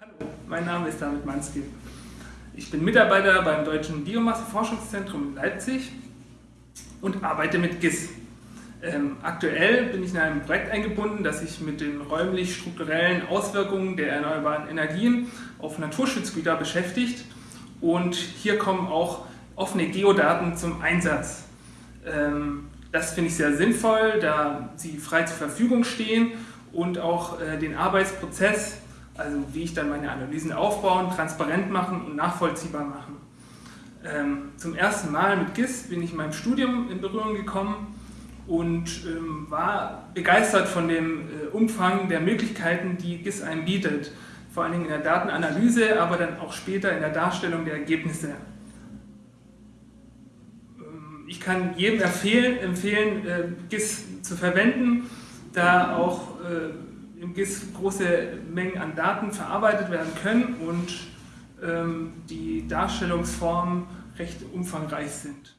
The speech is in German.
Hallo, mein Name ist David Manski. Ich bin Mitarbeiter beim Deutschen Biomasseforschungszentrum in Leipzig und arbeite mit GIS. Ähm, aktuell bin ich in einem Projekt eingebunden, das sich mit den räumlich-strukturellen Auswirkungen der erneuerbaren Energien auf Naturschutzgüter beschäftigt und hier kommen auch offene Geodaten zum Einsatz. Ähm, das finde ich sehr sinnvoll, da sie frei zur Verfügung stehen und auch äh, den Arbeitsprozess, also wie ich dann meine Analysen aufbauen, transparent machen und nachvollziehbar machen. Ähm, zum ersten Mal mit GIS bin ich in meinem Studium in Berührung gekommen und ähm, war begeistert von dem äh, Umfang der Möglichkeiten, die GIS einem bietet. Vor allen Dingen in der Datenanalyse, aber dann auch später in der Darstellung der Ergebnisse. Ähm, ich kann jedem empfehlen, empfehlen äh, GIS zu verwenden, da auch äh, im GIS große Mengen an Daten verarbeitet werden können und ähm, die Darstellungsformen recht umfangreich sind.